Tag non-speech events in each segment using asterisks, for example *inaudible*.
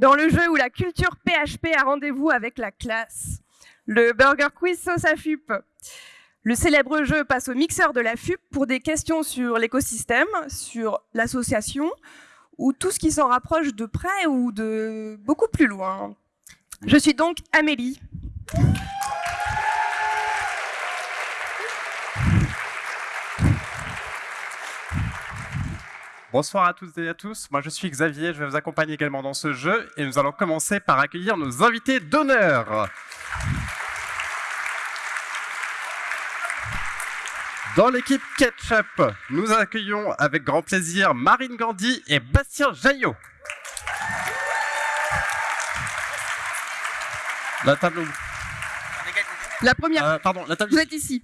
dans le jeu où la culture PHP a rendez-vous avec la classe. Le Burger Quiz Sauce à FUP. Le célèbre jeu passe au mixeur de la FUP pour des questions sur l'écosystème, sur l'association, ou tout ce qui s'en rapproche de près ou de beaucoup plus loin. Je suis donc Amélie. Bonsoir à toutes et à tous, moi je suis Xavier, je vais vous accompagner également dans ce jeu et nous allons commencer par accueillir nos invités d'honneur. Dans l'équipe Ketchup, nous accueillons avec grand plaisir Marine Gandhi et Bastien Jaillot. La table. La première, Euh, pardon, la table. vous êtes ici.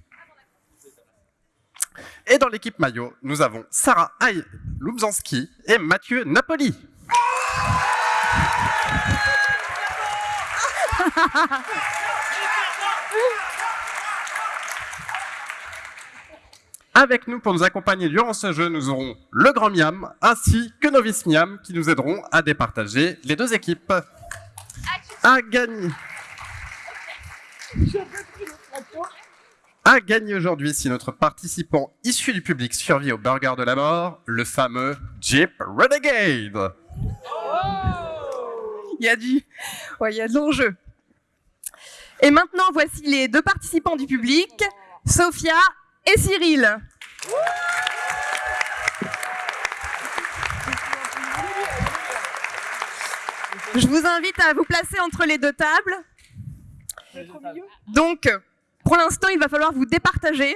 Et dans l'équipe maillot, nous avons Sarah Aïe Lubzanski et Mathieu Napoli. Avec nous pour nous accompagner durant ce jeu, nous aurons le Grand Miam ainsi que Novice Miam qui nous aideront à départager les deux équipes. À gagner. À gagner aujourd'hui si notre participant issu du public survit au burger de la mort, le fameux Jeep Renegade. Il y a du, ouais, il y a de l'enjeu. Et maintenant, voici les deux participants du public, Sophia et Cyril. Je vous invite à vous placer entre les deux tables. Donc, pour l'instant, il va falloir vous départager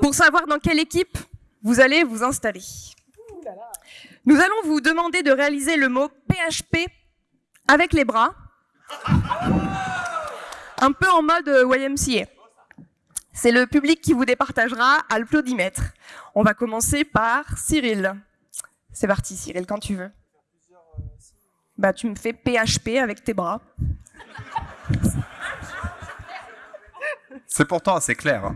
pour savoir dans quelle équipe vous allez vous installer. Nous allons vous demander de réaliser le mot PHP avec les bras, un peu en mode euh, YMCA. C'est le public qui vous départagera à l'applaudimètre. On va commencer par Cyril. C'est parti Cyril, quand tu veux. Bah tu me fais PHP avec tes bras. C'est pourtant assez clair.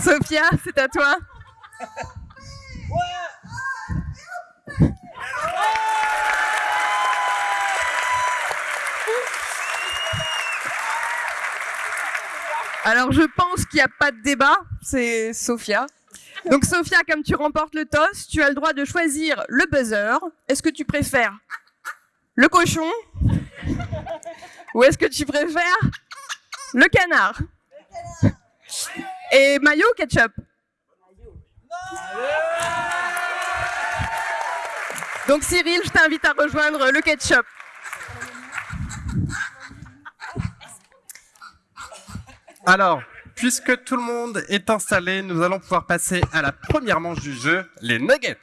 Sophia, c'est à toi. Alors je pense qu'il n'y a pas de débat, c'est Sophia. Donc Sophia, comme tu remportes le toss, tu as le droit de choisir le buzzer. Est-ce que tu préfères le cochon ou est-ce que tu préfères le canard Et maillot ketchup? Donc Cyril, je t'invite à rejoindre le ketchup. Alors, puisque tout le monde est installé, nous allons pouvoir passer à la première manche du jeu, les nuggets.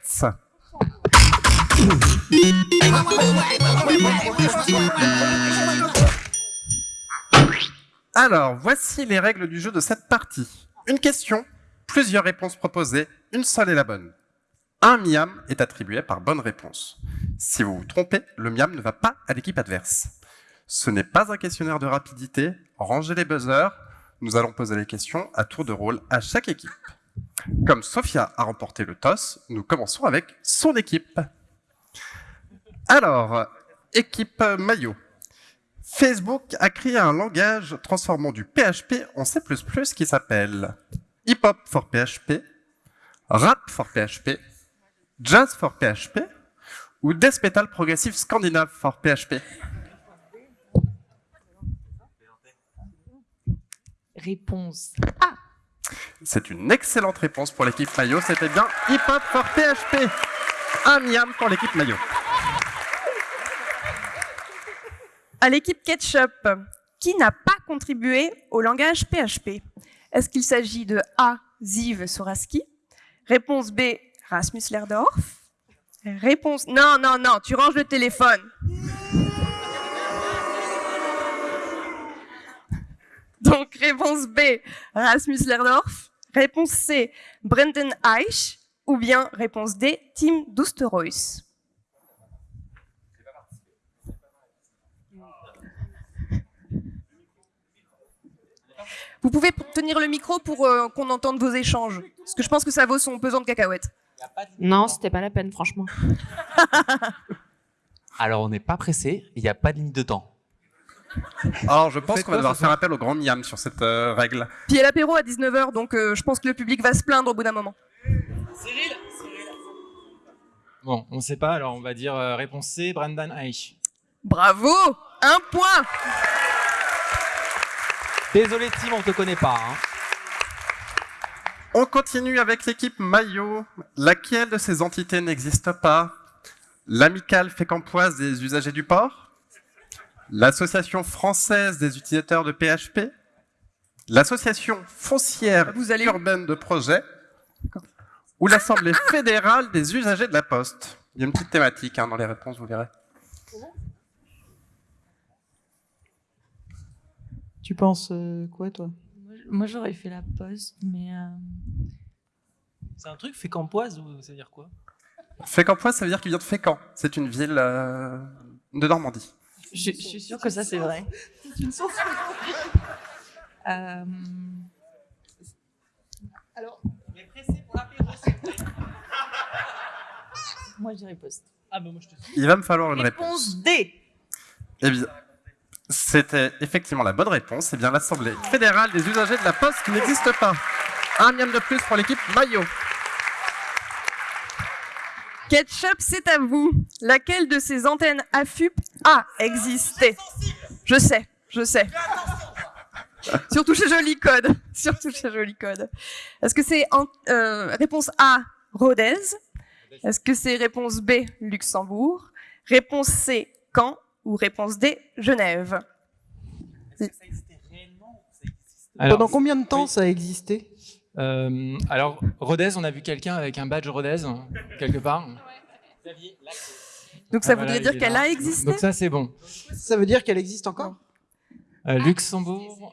Alors, voici les règles du jeu de cette partie. Une question, plusieurs réponses proposées, une seule est la bonne. Un miam est attribué par bonne réponse. Si vous vous trompez, le miam ne va pas à l'équipe adverse. Ce n'est pas un questionnaire de rapidité, rangez les buzzers, nous allons poser les questions à tour de rôle à chaque équipe. Comme Sophia a remporté le toss, nous commençons avec son équipe. Alors, équipe maillot. Facebook a créé un langage transformant du PHP en C++ qui s'appelle Hip Hop for PHP, Rap for PHP, Jazz for PHP ou Death Metal Progressive Scandinave for PHP. Réponse. C'est une excellente réponse pour l'équipe maillot. C'était bien Hip Hop for PHP. Un miam pour l'équipe maillot. À l'équipe Ketchup, qui n'a pas contribué au langage PHP Est-ce qu'il s'agit de A. Ziv Soraski Réponse B. Rasmus Lerdorf Réponse... Non, non, non, tu ranges le téléphone. *laughs* Donc réponse B, Rasmus Lerdorf. Réponse C, Brendan Eich. Ou bien réponse D, Tim Dousteroyce. Vous pouvez tenir le micro pour euh, qu'on entende vos échanges. Parce que je pense que ça vaut son pesant de cacahuètes. Non, c'était pas la peine, franchement. *laughs* *laughs* Alors, on n'est pas pressé, il n'y a pas de limite de temps. *laughs* Alors, je pense qu'on va devoir faire appel au grand Miam sur cette euh, règle. Puis il y a l'apéro à 19h, donc euh, je pense que le public va se plaindre au bout d'un moment. Bon, on sait pas, alors on va dire euh, réponse C, Brendan Eich. Bravo Un point Désolé, Tim, on te connaît pas. hein. On continue avec l'équipe Maillot. Laquelle de ces entités n'existe pas? L'amicale fécampoise des usagers du port? L'association française des utilisateurs de PHP L'association foncière Vous allez- urbaine de projet Ou l'Assemblée fédérale des usagers de la poste Il y a une petite thématique hein, dans les réponses, vous verrez. Tu penses euh, quoi, toi? Moi, j'aurais fait la poste, mais. euh, C'est un truc fait campoise ou ça veut dire quoi? Fécampoise, ça veut dire qu'il vient de Fécamp. C'est une ville euh, de Normandie. Je, je suis sûre que ça, c'est vrai. *laughs* Euh, Alors, Moi, je dirais poste. Ah, bah moi je te Il va me falloir une réponse. Réponse D. Eh bien, c'était effectivement la bonne réponse. C'est bien l'Assemblée fédérale des usagers de la poste qui n'existe pas. Un miam de plus pour l'équipe Maillot. Ketchup, c'est à vous. Laquelle de ces antennes AFUP a existé Je sais, je sais. Surtout chez Joli Code. *laughs* Surtout chez Joli Code. Est-ce que c'est en- euh, réponse A, Rodez? Est-ce que c'est réponse B, Luxembourg? Réponse C, Caen? Ou réponse D, Genève? Alors, pendant combien de temps oui. ça a existé? Euh, alors, Rodez, on a vu quelqu'un avec un badge Rodez, hein, quelque part. Donc ça Ah, voudrait voilà, dire qu'elle a existé Donc ça, c'est bon. Ça veut dire qu'elle existe encore? Euh, Luxembourg,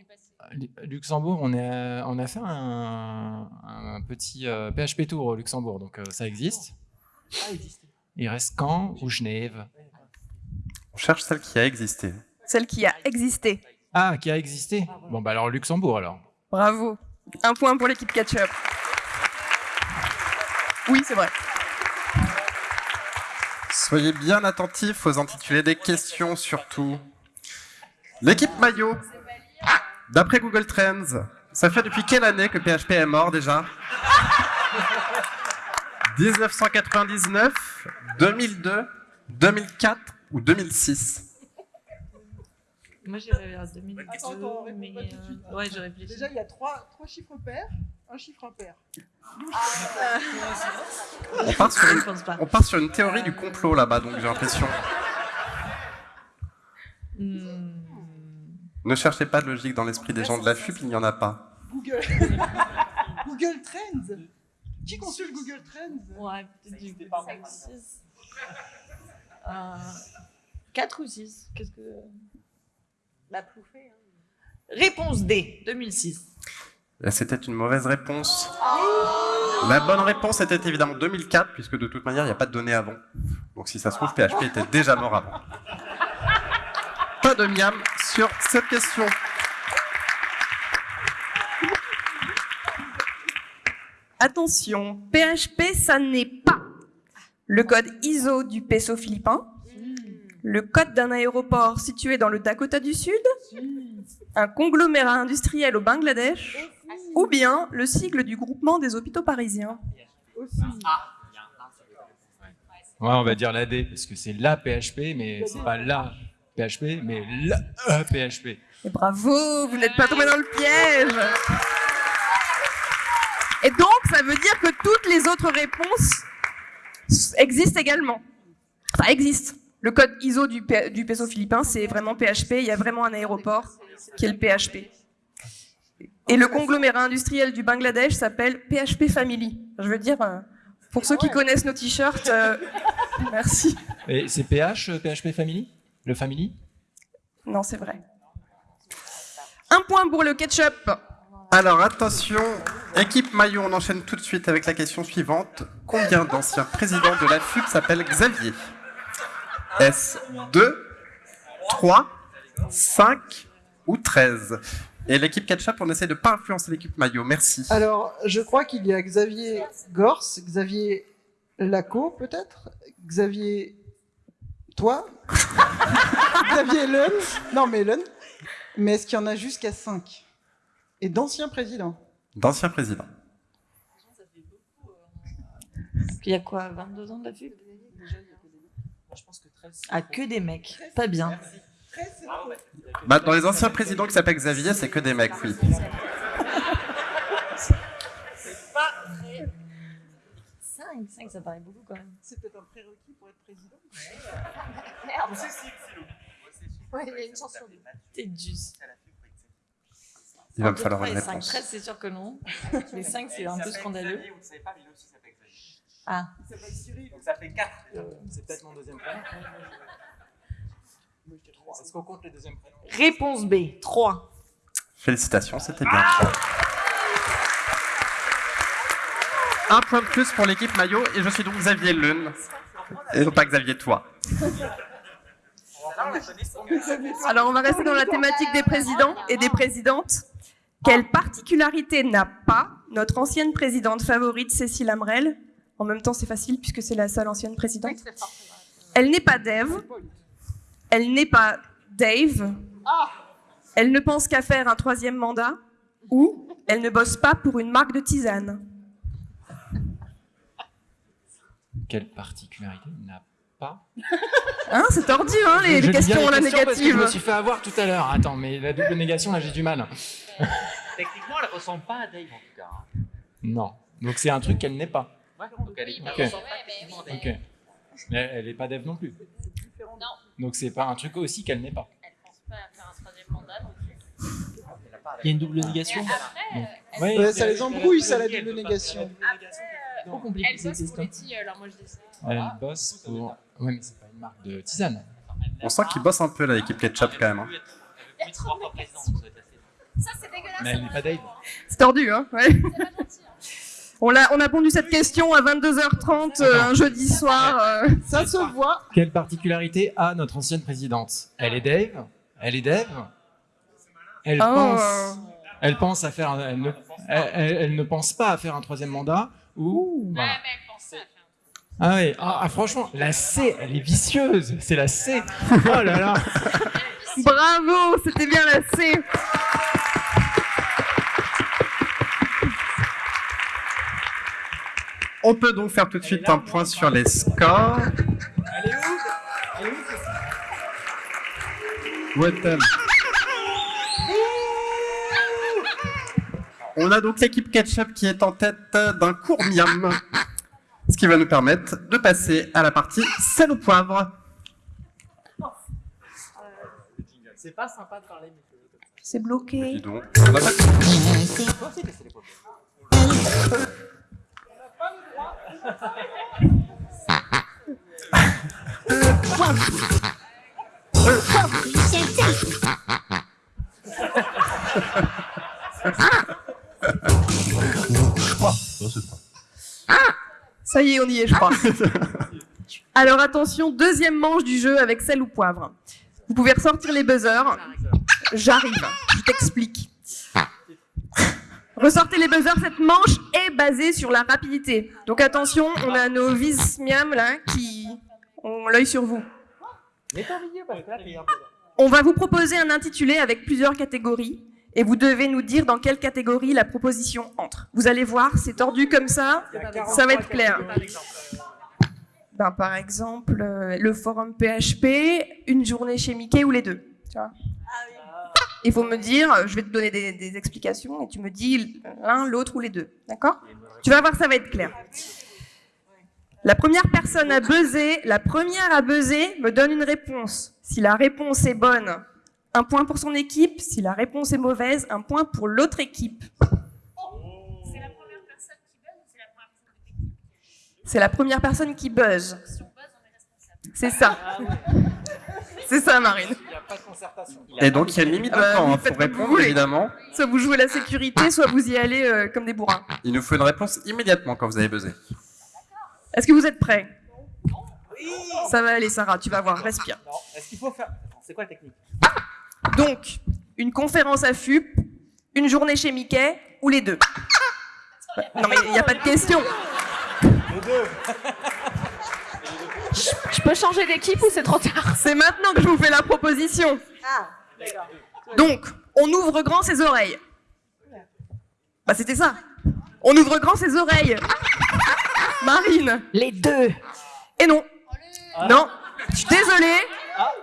Lu- Luxembourg, on, est, euh, on a fait un, un petit euh, PHP Tour au Luxembourg, donc euh, ça existe. Il reste Caen ou Genève? On cherche celle qui a existé. Celle qui a existé. Ah, qui a existé? Bon, bah alors Luxembourg alors. Bravo. Un point pour l'équipe Ketchup. Oui, c'est vrai. Soyez bien attentifs aux intitulés des questions surtout. L'équipe Maillot. D'après Google Trends, ça fait depuis quelle année que PHP est mort déjà? 1999, 2002, 2004 ou 2006 Moi, j'irais vers 2002. Attends, attends, mais, pas tout de suite. euh, ouais, je réfléchis. Déjà, il y a trois, trois chiffres pairs, un chiffre impair. on part, sur une, pas. on part sur une théorie du complot là-bas, donc j'ai l'impression. Hmm. Ne cherchez pas de logique dans l'esprit des gens de la FUP, il n'y en a pas. Google. *laughs* Google Trends. Qui consulte Google Trends? Ouais, peut-être du 5, 6. Euh, 4 ou 6 Qu'est-ce que. La ploufée. Réponse D, 2006. Et C'était une mauvaise réponse. La bonne réponse était évidemment 2004, puisque de toute manière, il n'y a pas de données avant. Donc si ça se trouve, PHP était déjà mort avant. Pas de miam sur cette question. Attention, PHP, ça n'est pas le code ISO du peso philippin, le code d'un aéroport situé dans le Dakota du Sud, un conglomérat industriel au Bangladesh, ou bien le sigle du groupement des hôpitaux parisiens. aussi. Ouais, on va dire la D, parce que c'est la PHP, mais c'est pas la PHP, mais la PHP. Et bravo, vous n'êtes pas tombé dans le piège. Et donc, ça veut dire que toutes les autres réponses existent également. Enfin, existent. Le code ISO du, du peso philippin, c'est vraiment PHP. Il y a vraiment un aéroport qui est le PHP. Et le conglomérat industriel du Bangladesh s'appelle PHP Family. Je veux dire, euh, pour ceux qui connaissent nos t-shirts, euh, *laughs* merci. Et c'est PH, euh, PHP Family? Le Family? Non, c'est vrai. Un point pour le ketchup. Alors attention, équipe maillot, on enchaîne tout de suite avec la question suivante. Combien d'anciens présidents de la FUP s'appellent Xavier? Est-ce 2, 3, 5 ou 13 Et l'équipe ketchup, on essaie de pas influencer l'équipe maillot, merci. Alors, je crois qu'il y a Xavier Gors, Xavier Laco, peut-être? Xavier. Toi? *laughs* Xavier Lun Non, mais Lun. Mais est-ce qu'il y en a jusqu'à 5 Et d'anciens présidents D'anciens présidents. Il y a quoi 22 ans de la Je pense que 13. Ah, que des mecs. Pas bien. Bah, dans les anciens présidents qui s'appellent Xavier, c'est que des mecs, oui. 5, 5, ça paraît beaucoup quand même. C'est peut-être un prérequis pour être président. *laughs* Merde. Ouais, il y a une chance sur deux. T'es juste. Il va me falloir une 5. réponse. 13, c'est sûr que non. *laughs* Les 5, c'est un peu scandaleux. S'appelle. Ah, Donc ça fait 4. C'est peut-être mon deuxième prénom. Est-ce qu'on compte les deuxièmes prénoms réponse B, 3. Félicitations, c'était bien. Un point de plus pour l'équipe maillot et je suis donc Xavier Lune. Et non pas Xavier Toi. Alors, on va rester dans la thématique des présidents et des présidentes. Quelle particularité n'a pas notre ancienne présidente favorite, Cécile Amrel? En même temps, c'est facile puisque c'est la seule ancienne présidente. Elle n'est pas Dave. Elle n'est pas Dave. Elle ne pense qu'à faire un troisième mandat. Ou elle ne bosse pas pour une marque de tisane. Quelle particularité n'a pas *laughs* Hein, c'est tordu, hein, les, les questions la parce que Je me négative. suis fait avoir tout à l'heure. Attends, mais la double négation, là, j'ai du mal. Techniquement, elle ne ressemble pas à Dave en tout cas. hein. Non. Donc c'est un truc qu'elle n'est pas. Ouais, donc elle est Ok. elle ressemble pas techniquement à Dave. Ok. Mais elle n'est pas dev non plus. Donc c'est pas un truc aussi qu'elle n'est pas. Elle pense pas à faire un troisième mandat non plus. Il y a une double négation Ouais, Ouais, ça les embrouille, ça, la double négation. Trop compliqué Elle bosse pour moi je dis ça. Elle bosse pour. Ouais, mais c'est pas une marque de tisane. On sent qu'ils bossent un peu là, l'équipe ketchup quand même. hein. Ça c'est dégueulasse. Mais elle n'est pas Dave. C'est tordu, hein ouais. C'est pas gentil. hein. On a, on a pondu cette question à 22h30 euh, un jeudi soir. euh. Ça se voit. Quelle particularité a notre ancienne présidente? Elle est Dave? Elle est Dave? Elle Oh. pense. Elle pense à faire. Elle ne, elle, elle- elle ne pense pas à faire un troisième mandat ou. Ouais, Voilà. mais elle pense pas à faire un Ah oui. Ah, ah, franchement, la C, elle est vicieuse. C'est la C. Oh là là. *laughs* Bravo, c'était bien la C. On peut donc faire tout de suite un point sur les scores. Elle est où Elle est où Où est-elle On a donc l'équipe Ketchup qui est en tête d'un court miam, ce qui va nous permettre de passer à la partie sel au poivre. C'est pas sympa de parler, mais C'est bloqué. Dis donc. Ça y est, on y est, je crois. *laughs* Alors attention, deuxième manche du jeu avec sel ou poivre. Vous pouvez ressortir les buzzers. J'arrive, je t'explique. Ressortez les buzzers, cette manche est basée sur la rapidité. Donc attention, on a nos vis miam là qui ont l'œil sur vous. On va vous proposer un intitulé avec plusieurs catégories et vous devez nous dire dans quelle catégorie la proposition entre. Vous allez voir, c'est tordu comme ça, ça va être clair. Ben, par exemple, euh, le forum PHP, une journée chez Mickey ou les deux. vois. Il faut me dire, je vais te donner des, explications et tu me dis l'un, l'autre ou les deux. D'accord? Tu vas voir, ça va être clair. La première personne à buzzer, la première à buzzer me donne une réponse. Si la réponse est bonne, un point pour son équipe. Si la réponse est mauvaise, un point pour l'autre équipe. C'est la première personne qui buzz. C'est ça. C'est ça, Marine. Pas de concertation. Et donc, il y a une limite de temps vous hein, faites pour vous répondre, évidemment. Soit vous jouez la sécurité, soit vous y allez euh, comme des bourrins. Il nous faut une réponse immédiatement quand vous avez buzzé. Est-ce que vous êtes prêts? Ça va aller, Sarah, tu vas voir, respire. Non, est-ce qu'il faut faire. C'est quoi la technique? Donc, une conférence à FUP, une journée chez Mickey ou les deux? Non mais il n'y a pas de question. Les deux. Je peux changer d'équipe ou c'est trop tard? C'est maintenant que je vous fais la proposition. Ah, d'accord. Donc, on ouvre grand ses oreilles. Bah c'était ça. On ouvre grand ses oreilles. Marine. Les deux. Et non. Non. Je suis désolée.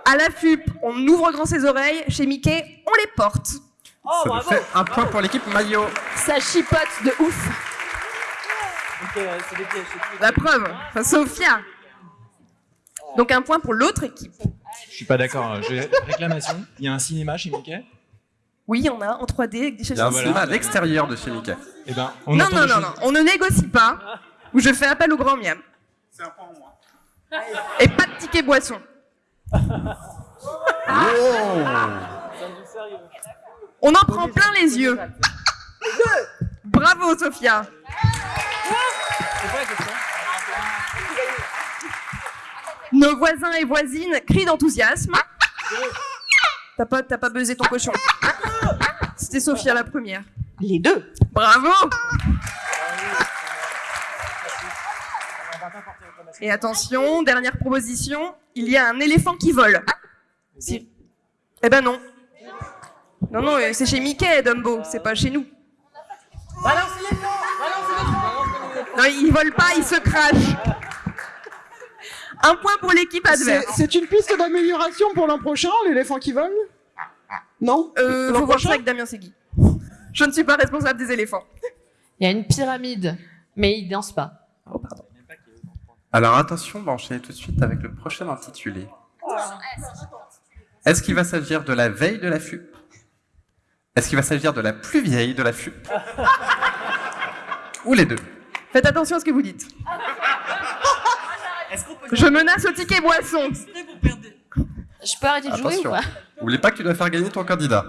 À la FUP, on ouvre grand ses oreilles. Chez Mickey, on les porte. Oh, Ça bravo fait un point pour l'équipe maillot. Ça chipote de ouf. Ok, c'est des pièges. c'est des La preuve. Enfin, Sophia. Donc un point pour l'autre équipe. Je suis pas d'accord. J'ai réclamation. Il y a un cinéma chez Mickey? Oui, il y en a en 3D avec des Il y a un voilà. cinéma à l'extérieur de chez Mickey. Eh ben, on Non, non, non, choses- non. On ne négocie pas. Ou je fais appel au grand miam. C'est un point en moins. Et pas de ticket boisson. Oh On en prend plein les yeux. Bravo, Sophia. Nos voisins et voisines crient d'enthousiasme. T'as pas, t'as pas buzzé ton cochon. C'était Sophia la première. Les deux. Bravo Et attention, dernière proposition, il y a un éléphant qui vole. Si- Eh ben non. Non, non, euh, c'est chez Mickey, Dumbo, c'est pas chez nous. Non, il vole pas, il se crache. Un point pour l'équipe C'est adverse. c'est une piste d'amélioration pour l'an prochain, l'éléphant qui vole? Non? Euh, L'an faut voir ça avec Damien Segui. Je ne suis pas responsable des éléphants. Il y a une pyramide, mais il danse pas. Oh, pardon. Alors attention, on va enchaîner tout de suite avec le prochain intitulé. Est-ce qu'il va s'agir de la veille de la FUP Est-ce qu'il va s'agir de la plus vieille de la FUP Ou les deux? Faites attention à ce que vous dites. Je menace au ticket boisson. Je peux arrêter de jouer ou pas N'oubliez pas que tu dois faire gagner ton candidat.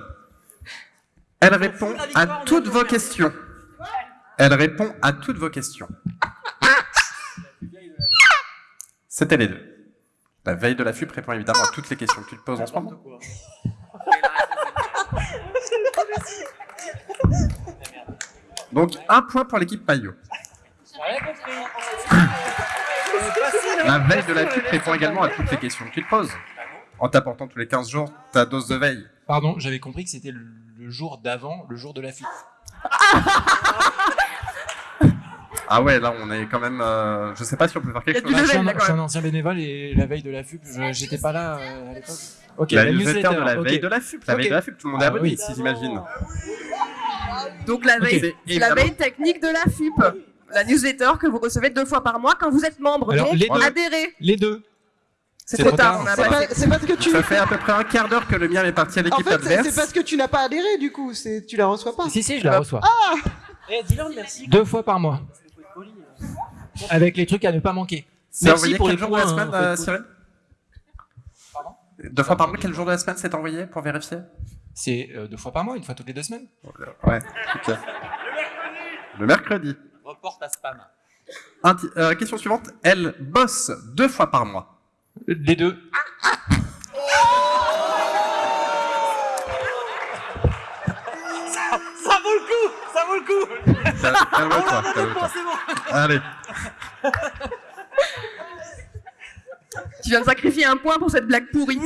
Elle répond à toutes vos questions. Elle répond à toutes vos questions. C'était les deux. La veille de la FUP répond évidemment à toutes les questions que tu te poses en ce moment. Donc un point pour l'équipe Payot. La veille de la FUP répond également à toutes les questions que tu te poses. En t'apportant tous les 15 jours ta dose de veille. Pardon, j'avais compris que c'était le, jour d'avant, le jour de la fuite. Ah ouais, là on est quand même... euh, je sais pas si on peut faire quelque chose. je, suis un, là, je suis quand un ancien bénévole et la veille de la FUP, j'étais pas là euh, à l'époque. Ok, la newsletter de la veille de la FUP. La veille de la FUP, tout le monde est Ah abonné, oui. si j'imagine. Donc la la veille technique de la FUP. La newsletter que vous recevez deux fois par mois quand vous êtes membre. Alors, Donc les deux. adhérez. Les deux. C'est trop tard, tard. pas pas- c'est parce que tu. Ça fait à peu près un quart d'heure que le mien est parti à En l'équipe fait, c'est- adverse. c'est parce que tu n'as pas adhéré du coup, c'est tu la reçois pas. Si, si, je la reçois. Eh, dis-leur merci. Deux fois par mois. Avec les trucs à ne pas manquer. C'est Merci envoyé pour quel les jour de la semaine, hein, euh, Cyril Deux fois par mois, quel jour de la semaine c'est envoyé pour vérifier C'est euh, deux fois par mois, une fois toutes les deux semaines. Ouais, ok. Le mercredi. Reporte à spam. Inti- euh, question suivante. Elle bosse deux fois par mois. Les deux. Ça vaut le coup Ça vaut le coup Cal- Calme-toi, bon Allez. Tu viens de sacrifier un point pour cette blague pourrie.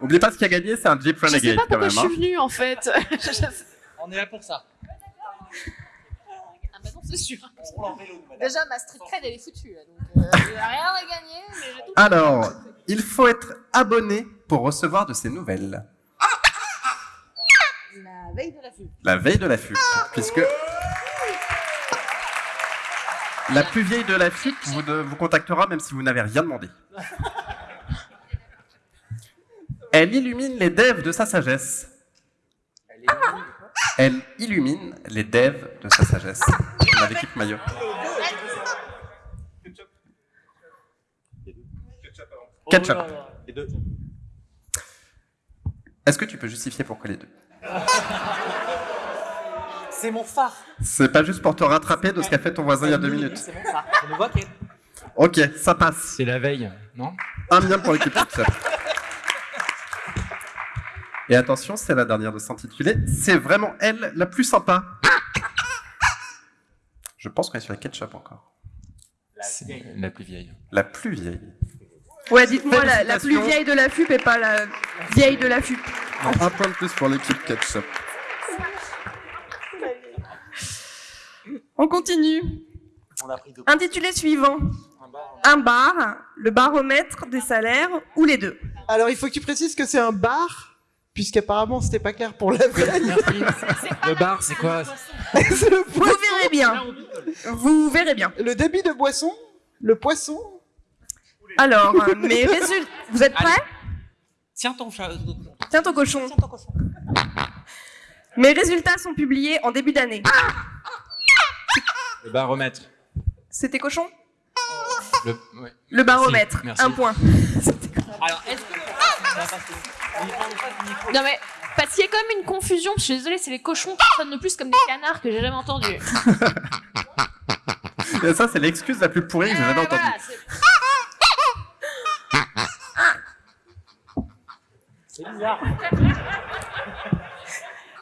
Oubliez pas ce qui a gagné, c'est un Jeep Je sais Renegade pas quand pourquoi même. je hein. suis venue en fait. On est là pour ça. *laughs* C'est sûr. Déjà, ma street cred, elle est foutue. là, Donc, euh, *laughs* j'ai rien à gagner, mais j'ai tout. Alors, il faut être abonné pour recevoir de ces nouvelles. La veille de la FUP. La veille de la FUP, puisque la plus vieille de la FUP vous, de- vous contactera même si vous n'avez rien demandé. *laughs* Elle illumine les devs de sa sagesse. Elle illumine les devs de sa sagesse. On a l'équipe maillot. Ketchup. Les deux. Est-ce que tu peux justifier pourquoi les deux? C'est mon phare. C'est pas juste pour te rattraper de ce qu'a fait ton voisin il y a deux minutes. C'est mon phare. Je ne vois qu'elle. Ok, ça passe. C'est la veille, non? Un miam pour l'équipe ketchup. Et attention, c'est la dernière de s'intituler. C'est vraiment elle la plus sympa. Je pense qu'on est sur la ketchup encore. La plus vieille. La plus vieille. Ouais, dites-moi la, la plus vieille de la FUP et pas la vieille de la FUP. Un point de plus pour l'équipe ketchup. On continue. On a pris deux. Intitulé suivant. Un bar, le baromètre des salaires ou les deux? Alors, il faut que tu précises que c'est un bar, puisqu'apparemment, c'était pas clair pour la veille. *laughs* Le bar, c'est quoi C'est le Vous verrez bien. Vous verrez bien. Le débit de boisson, le poisson. Alors, euh, *laughs* mes résultats. Vous êtes prêts Tiens ton chat. Tiens ton cochon. Tiens ton cochon. Mes résultats sont publiés en début d'année. Le baromètre. C'était cochon Le, ouais. Le baromètre. Merci. Un point. *laughs* Alors, est-ce que. Non mais, parce qu'il y a quand même une confusion, je suis désolée, c'est les cochons qui sonnent le plus comme des canards que j'ai jamais entendu. *laughs* Et ça, c'est l'excuse la plus pourrie que j'ai jamais entendue. Voilà, c'est- bizarre.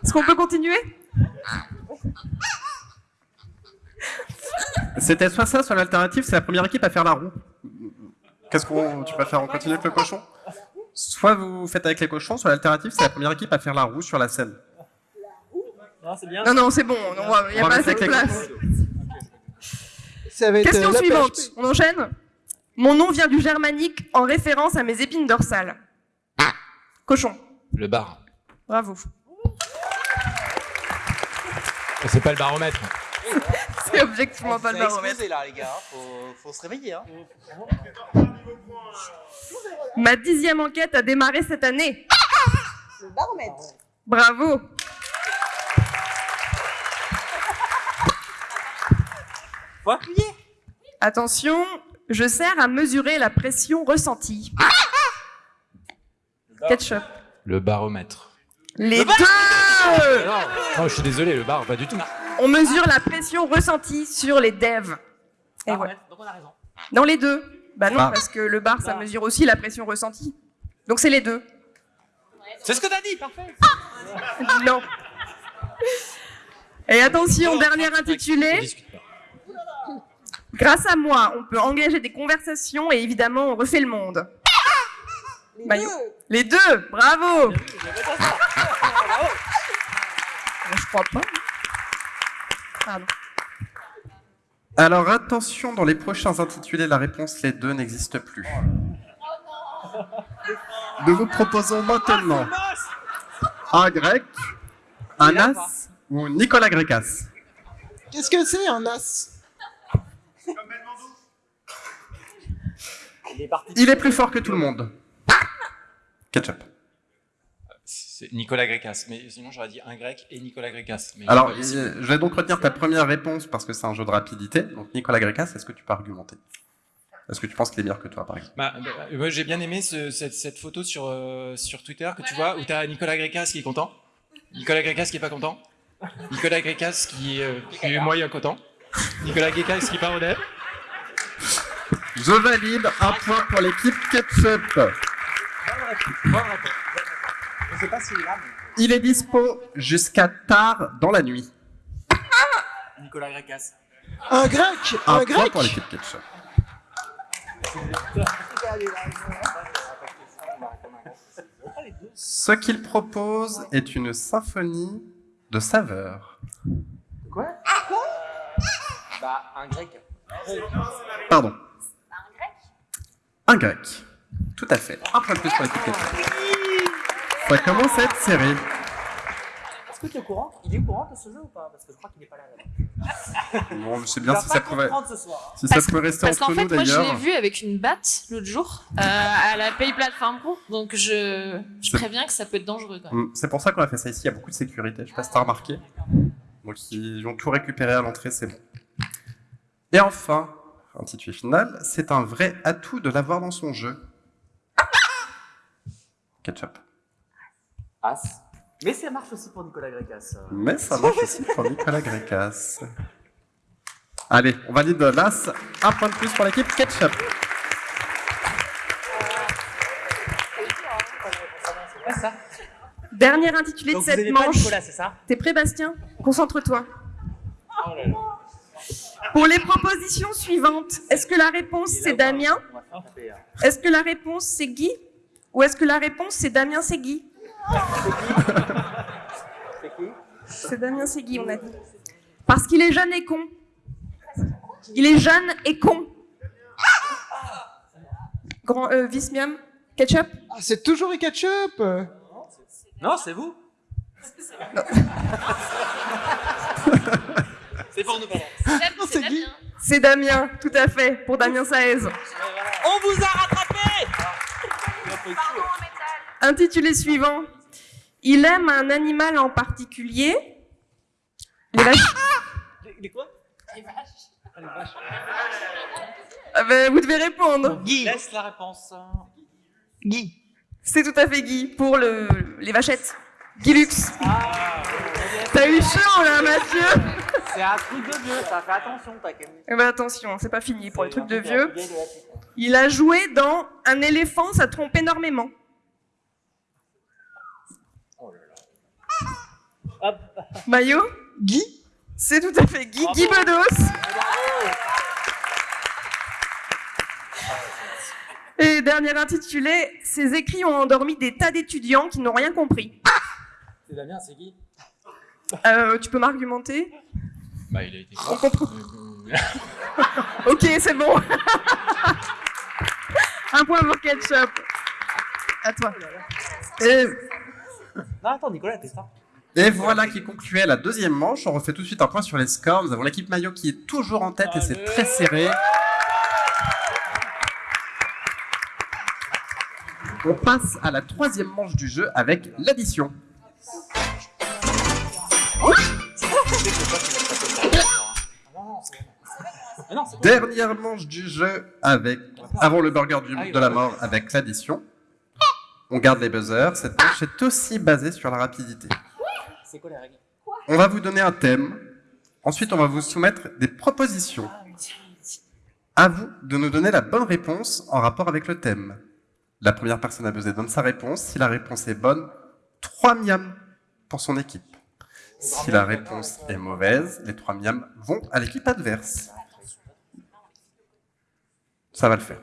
Est-ce qu'on peut continuer? C'était soit ça, soit l'alternative, c'est la première équipe à faire la roue. Qu'est-ce qu'on tu préfères On continue avec le cochon? Soit vous faites avec les cochons, soit l'alternative, c'est la première équipe à faire la roue sur la scène. Non, c'est bien. Non, non, c'est bon. Il n'y a pas assez de avec les place. Ça va être Question euh, la suivante. PHP. On enchaîne Mon nom vient du germanique en référence à mes épines dorsales. Cochon. Le bar. Bravo. C'est pas le baromètre. *laughs* C'est objectivement pas le baromètre. explosé, là, les gars. Faut, faut se réveiller. Hein. Ma dixième enquête a démarré cette année. Le baromètre. Bravo. Faut appuyer. Attention, je sers à mesurer la pression ressentie. Ketchup. Le baromètre. Les deux Non, non, je suis désolé, le bar, pas du tout. On mesure la pression ressentie sur les devs. Et ouais. Baromètre. Donc on a raison. Dans les deux. Bah non, Ah. parce que le bar, ça mesure aussi la pression ressentie. Donc c'est les deux. C'est ce que t'as dit, parfait. Non. Et attention, dernier On intitulé. discute pas. Grâce à moi, on peut engager des conversations et évidemment, on refait le monde. Les Maillot. deux. Les deux, bravo Je crois pas. Pardon. Alors attention, dans les prochains intitulés, la réponse les deux n'existe plus. Nous vous proposons maintenant un grec, un as ou Nicolas Grécas. Qu'est-ce que c'est un as? Il est parti. Il est plus fort que tout le monde. Ketchup. C'est Nicolas Grécas. Mais sinon, j'aurais dit un grec et Nicolas Grécas. Mais Alors, je vais donc retenir ta première réponse parce que c'est un jeu de rapidité. Donc Nicolas Grécas, est-ce que tu peux argumenter? Est-ce que tu penses qu'il est meilleur que toi, par exemple? Bah, bah, moi, j'ai bien aimé ce- cette, cette photo sur, euh, sur Twitter que tu vois où tu as Nicolas Grécas qui est content, Nicolas Grécas qui est pas content, Nicolas Grécas qui, est, euh, qui est moyen content, Nicolas Grécas qui est pas honnête. Je valide un point pour l'équipe Ketchup. Bonne réponse. Je sais pas s'il est là, Il est dispo jusqu'à tard dans la nuit. Nicolas Grécas. Un grec Un, Un point grec pour l'équipe Ketchup. Ce qu'il propose est une symphonie de saveurs. Quoi? Bah, un grec. Pardon. Un grec. Tout à fait. Un point de plus pour l'équipe Ketchup. Ça commence à être serré. Est-ce que tu es au courant? Il est au courant de ce jeu ou pas? Parce que je crois qu'il n'est pas là. là. *laughs* Bon, je sais bien si ça ce soir. hein. si ça Parce- pouvait rester Parce entre qu'en fait, nous moi, je l'ai d'ailleurs. vu avec une batte l'autre jour euh, à la Pay Platform Pro, donc je, je préviens que ça peut être dangereux quand même. Mm, C'est pour ça qu'on a fait ça ici. Il y a beaucoup de sécurité. Je sais pas si t'as remarqué. Donc ils ont tout récupéré à l'entrée, c'est bon. Et enfin, intitulé final, c'est un vrai atout de l'avoir dans son jeu. Ketchup. As. Mais ça marche aussi pour Nicolas Grécas. Mais ça marche aussi pour Nicolas Grécas. Allez, on valide l'As. Un point de plus pour l'équipe Ketchup. Ça. Dernier intitulé Donc de cette manche. T'es prêt, Bastien? Concentre-toi. Oh. Pour les propositions suivantes, est-ce que la réponse c'est Damien? Est-ce que la réponse c'est Guy? Ou est-ce que la réponse c'est Damien c'est Guy? C'est qui C'est Damien c'est Guy, on a dit. Parce qu'il est jeune et con. Il est jeune et con. Grand euh, vice miam ketchup Ah, c'est toujours les ketchup Non, c'est vous. *laughs* c'est pour nous, Guy C'est Damien, tout à fait, pour Damien Saez. On vous a rattrapé Intitulé suivant. Il aime un animal en particulier. Les vaches. Les, les quoi Ah ben, vous devez répondre. Guy. Laisse la réponse. Guy. C'est tout à fait Guy pour le, les vachettes. Guy Lux. Ah, T'as eu chaud là, Mathieu C'est un truc de vieux, ça. Fais attention, t'as. Eh ben attention, c'est pas fini pour les trucs de vieux. Il a joué dans Un éléphant, ça trompe énormément. Hop. Maillot Guy C'est tout à fait Guy, Guy Bedos. Et dernier intitulé, ses écrits ont endormi des tas d'étudiants qui n'ont rien compris. C'est Damien, c'est Guy Euh, tu peux m'argumenter Bah, il a été On comprend. *laughs* Ok, c'est bon. *laughs* Un point pour Ketchup. À toi. Et, Non, attends, Nicolas, t'es ça. Et voilà qui concluait la deuxième manche. On refait tout de suite un point sur les scores. Nous avons l'équipe maillot qui est toujours en tête et c'est très serré. On passe à la troisième manche du jeu avec l'addition. Dernière manche du jeu avec avant le burger du- de la mort avec l'addition. On garde les buzzers. Cette manche est aussi basée sur la rapidité. C'est quoi les règles On va vous donner un thème. Ensuite, on va vous soumettre des propositions. À vous de nous donner la bonne réponse en rapport avec le thème. La première personne à buzzer donne sa réponse. Si la réponse est bonne, 3 miams pour son équipe. Si la réponse est mauvaise, les 3 miams vont à l'équipe adverse. Ça va le faire.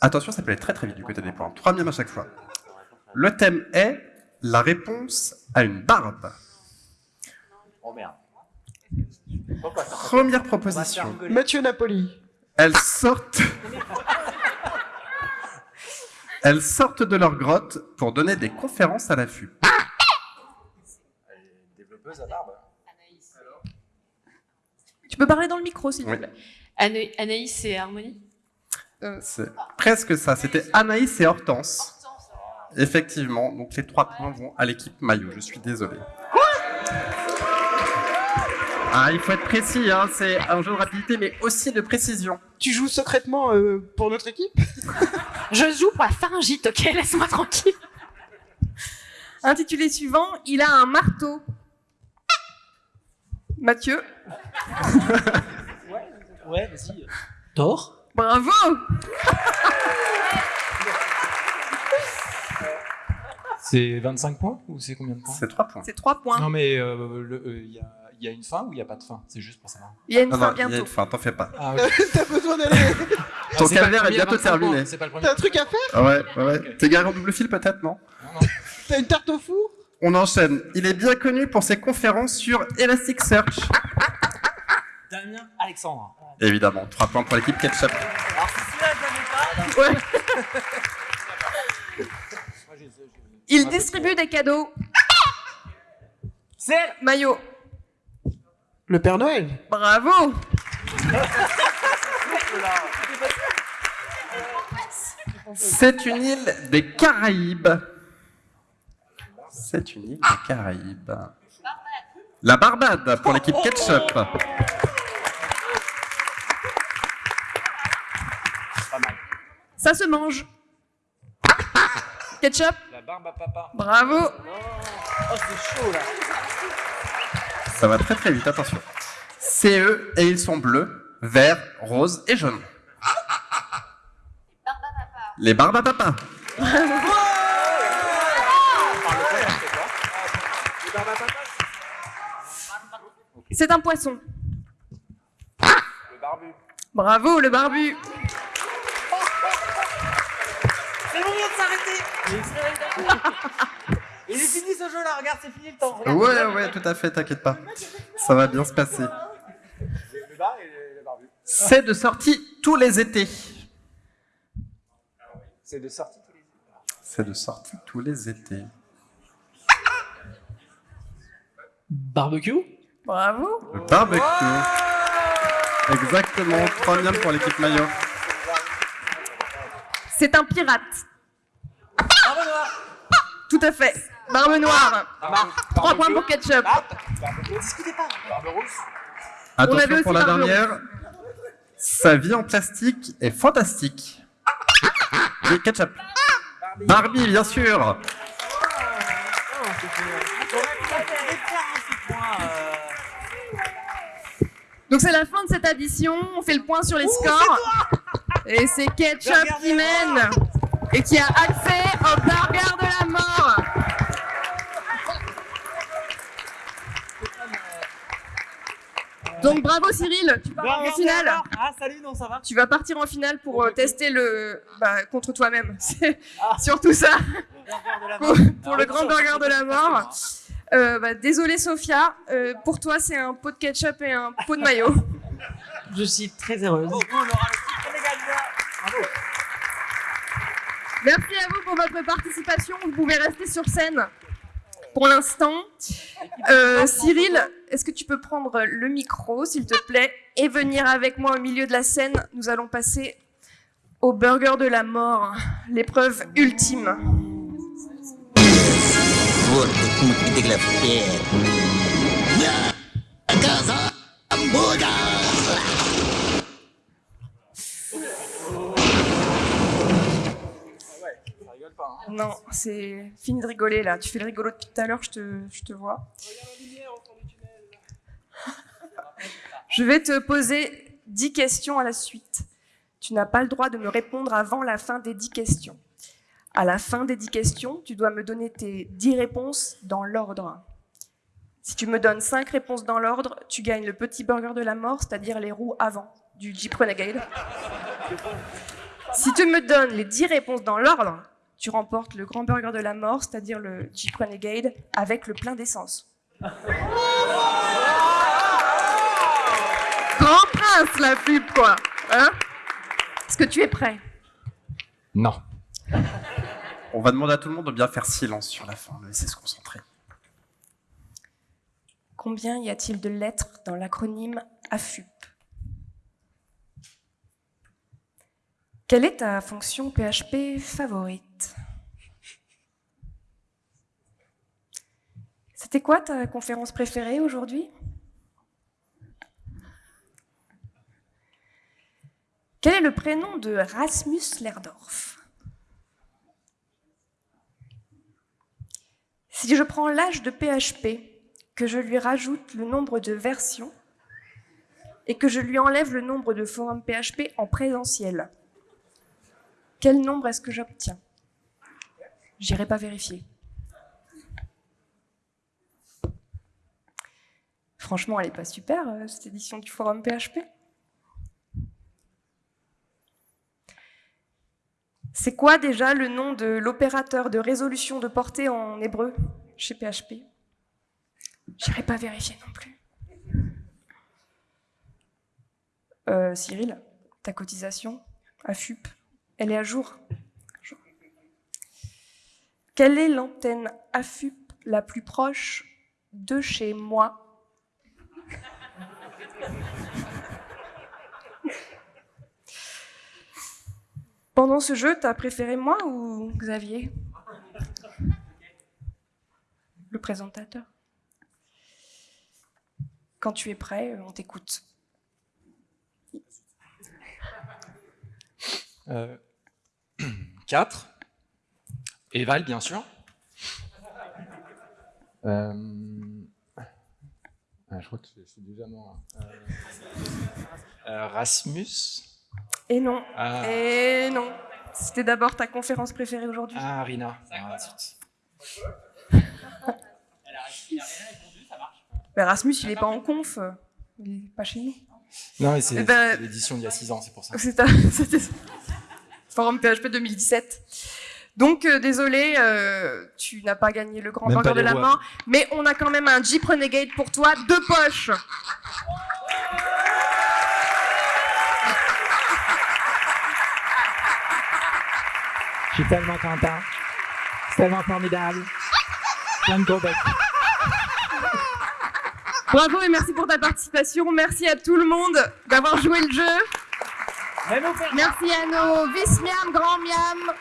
Attention, ça peut aller très très vite du côté des points. 3 miams à chaque fois. Le thème est la réponse à une barbe. Oh merde. Première proposition. Mathieu Napoli. Elles sortent. Elles sortent de leur grotte pour donner des conférences à l'affût. Développeuse à barbe. Tu peux parler dans le micro, s'il Oui. te plaît. Ana- Anaïs et Harmonie? C'est presque ça. C'était Anaïs et Hortense. Effectivement, donc les trois points vont à l'équipe maillot. Je suis désolé. Ah, il faut être précis, hein. c'est un jeu de rapidité, mais aussi de précision. Tu joues secrètement euh, pour notre équipe? *laughs* Je joue pour la pharyngite, ok? Laisse-moi tranquille. Intitulé suivant, il a un marteau. Mathieu, Ouais, vas-y. Thor bravo *laughs* C'est 25 points ou c'est combien de points C'est 3 points. C'est 3 points. Non, mais euh, euh, il y, a, il y a une fin ou il n'y a pas de fin? C'est juste pour savoir. Il y a une Non, fin non, il y a bientôt. une fin, t'en fais pas. Ah, ok. *laughs* T'as besoin d'aller. Ton pas le calvaire est bientôt 25 points, terminé. T'as un truc à faire? Ah ouais, ouais, ouais. T'es garé en double fil peut-être, non? T'as une tarte au four? On enchaîne. Il est bien connu pour ses conférences sur Elasticsearch. Damien Alexandre. Évidemment, 3 points pour l'équipe Ketchup. Alors, si celui-là, je l'avais pas. Ouais. Il distribue des cadeaux. C'est Maillot, Le Père Noël. bravo C'est une île des Caraïbes. C'est une île des Caraïbes. La Barbade pour l'équipe Ketchup. Ça se mange. Ketchup, barbe à papa. Bravo. Oh, c'est chaud là. Ça va très très vite, attention. C'est eux et ils sont bleus, verts, roses et jaunes. Les barbes à papa. C'est un poisson. Le barbu. Bravo, le barbu. *laughs* Il est fini ce jeu là, regarde, c'est fini le temps. Regarde. Ouais, ouais, tout à fait, t'inquiète pas. Ça va bien se passer. Le bar et le barbu. C'est de sortie tous les étés. C'est de sortie tous les C'est de sortie tous les étés. Barbecue? Bravo. Le barbecue. Exactement, 3 miams pour l'équipe maillot. C'est un pirate. Tout à fait. Barbe noire. Trois points pour ketchup. Discutez pas. Barbe rousse. On avait Attention aussi pour la barbe dernière. Sa vie en plastique est fantastique. Et ketchup. Barbie, bien sûr. Donc c'est la fin de cette addition. On fait le point sur les scores. Et c'est Ketchup qui mène et qui a accès au burger de la mort. Donc bravo Cyril, tu pars en finale. Ah, salut, non, ça va Tu vas partir en finale pour euh, tester le bah, contre toi-même. *laughs* C'est surtout ça pour, pour le grand burger de la mort. Euh, bah, désolé Sophia, euh, pour toi c'est un pot de ketchup et un pot de maillot. Je suis très heureuse. Merci à vous pour votre participation. Vous pouvez rester sur scène pour l'instant. Euh, Cyril, est-ce que tu peux prendre le micro, s'il te plaît, et venir avec moi au milieu de la scène? Nous allons passer au burger de la mort, l'épreuve ultime. Non, c'est fini de rigoler là. Tu fais le rigolo depuis tout à l'heure, je te, je te vois. Je vais te poser 10 questions à la suite. Tu n'as pas le droit de me répondre avant la fin des 10 questions. À la fin des 10 questions, tu dois me donner tes 10 réponses dans l'ordre. Si tu me donnes 5 réponses dans l'ordre, tu gagnes le petit burger de la mort, c'est-à-dire les roues avant du Jeep Renegade. *laughs* Si tu me donnes les 10 réponses dans l'ordre, tu remportes le grand burger de la mort, c'est-à-dire le Jeep Renegade, avec le plein d'essence. Grand prince, la pub, quoi hein? Est-ce que tu es prêt? Non. On va demander à tout le monde de bien faire silence sur la fin, de laisser se concentrer. Combien y a-t-il de lettres dans l'acronyme AFUP Quelle est ta fonction PHP favorite? C'était quoi ta conférence préférée aujourd'hui? Quel est le prénom de Rasmus Lerdorf Si je prends l'âge de PHP, que je lui rajoute le nombre de versions et que je lui enlève le nombre de forums PHP en présentiel, quel nombre est-ce que j'obtiens? J'irai pas vérifier. Franchement, elle est pas super, euh, cette édition du forum PHP. C'est quoi déjà le nom de l'opérateur de résolution de portée en hébreu chez PHP J'irai pas vérifier non plus. Euh, Cyril, ta cotisation AFUP, elle est à jour? Quelle est l'antenne AFUP la plus proche de chez moi? Pendant ce jeu, t'as préféré moi ou Xavier? Le présentateur. Quand tu es prêt, on t'écoute. Euh, *clears throat* 4. Et Val, bien sûr. Euh, ah, je crois que suis déjà mort. hein. Euh, euh, Rasmus Et non. Ah. Et non. C'était d'abord ta conférence préférée aujourd'hui. Ah, Rina. Ah. Bah, Rasmus, il est pas en conf. Il est pas chez nous. Non, mais c'est Eh ben- c'était l'édition d'il y a 6 ans, c'est pour ça. C'est un- *laughs* C'était Forum PHP 2017. Donc, euh, désolé, euh, tu n'as pas gagné le grand burger de la rois. main, mais on a quand même un Jeep Renegade pour toi, deux poches. Je suis tellement content. C'est tellement formidable. Plein de gros becs. Bravo et merci pour ta participation. Merci à tout le monde d'avoir joué le jeu. Merci à nos vice-miam, grand-miam,